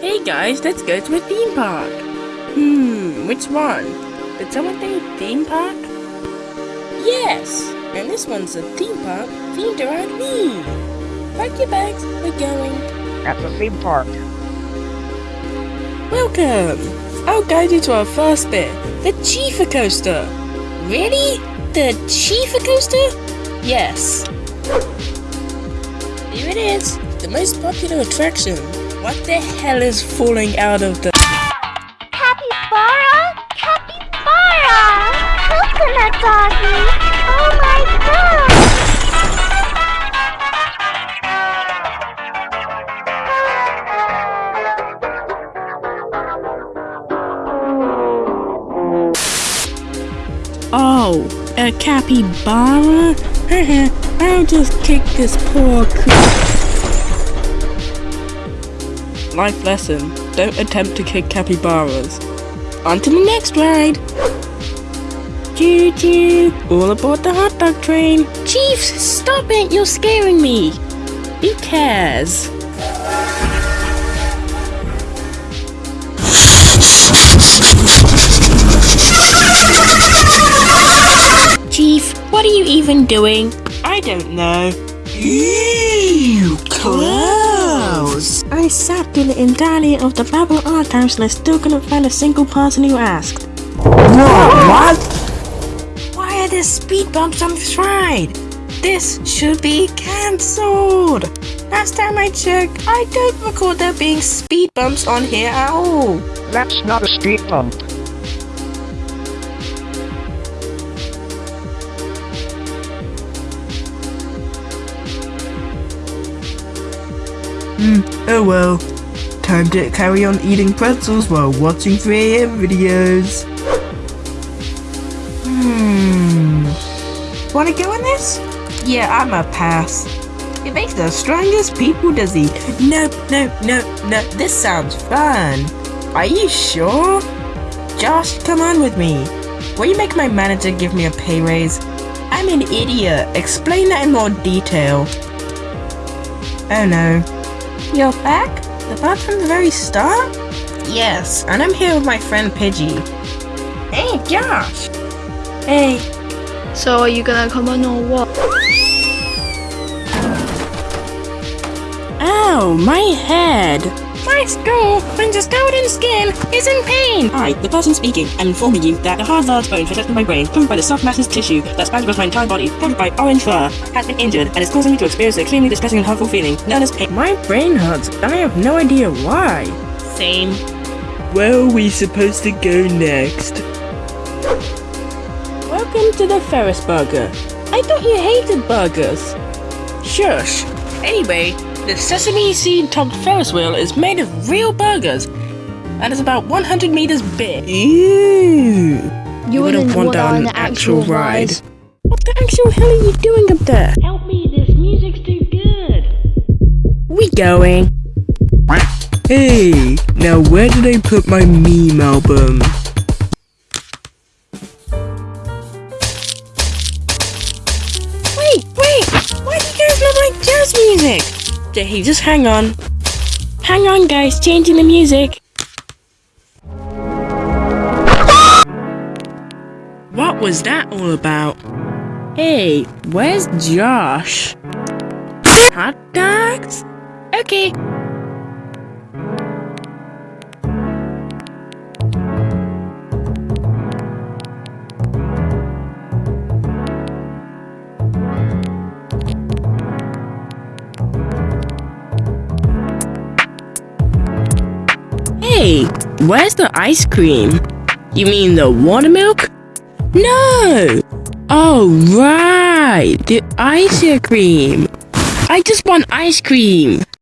Hey guys, let's go to a theme park. Hmm, which one? Did someone say theme park? Yes, and this one's a theme park themed around me. Pack your bags, we're going. At the theme park. Welcome! I'll guide you to our first bit, the Chifa Coaster. Really? The Chifa Coaster? Yes. Here it is, the most popular attraction. What the hell is falling out of the... Capybara? Capybara! Coconut doggy! Oh my god! Oh, a capybara? I'll just kick this poor cr- Life lesson. Don't attempt to kick capybaras. On to the next ride. Choo choo. All aboard the hot dog train. Chiefs, stop it. You're scaring me. Who cares? Chief, what are you even doing? I don't know. Ew, I sat through the entirety of the Babel archives and I still couldn't find a single person who asked. what? Why are there speed bumps on this ride? This should be cancelled! Last time I checked, I don't recall there being speed bumps on here at all. That's not a speed bump. Hmm, oh well. Time to carry on eating pretzels while watching 3am videos. Hmm. Wanna go in this? Yeah, I'ma pass. It makes the strongest people dizzy. No, no, no, no, this sounds fun. Are you sure? Josh, come on with me. Will you make my manager give me a pay raise? I'm an idiot. Explain that in more detail. Oh no. You're back? The part from the very start? Yes, and I'm here with my friend Pidgey. Hey, Josh! Hey, So are you gonna come on or what? Ow, my head! My skull, when just covered in skin, is in pain! Hi, the person speaking. I'm informing you that the hard large bone protecting my brain, covered by the soft masses tissue that spans across my entire body, covered by orange fur, has been injured and is causing me to experience an extremely distressing and hurtful feeling known as pain. My brain hurts, and I have no idea why. Same. Where are we supposed to go next? Welcome to the Ferris Burger. I thought you hated burgers. Shush. Anyway, the sesame seed topped Ferris wheel is made of real burgers and is about 100 meters big. Ew. You wouldn't wouldn't want want that that on on an the actual actual ride. ride. What the actual hell are you doing up there? Help me, this music's too good. We going. Hey, now where did I put my meme album? Wait, wait! Why do you guys not like jazz music? Hey, just hang on. Hang on, guys, changing the music. What was that all about? Hey, where's Josh? Hot dogs? Okay. Hey, where's the ice cream? You mean the water milk? No! Oh, right! The ice cream! I just want ice cream!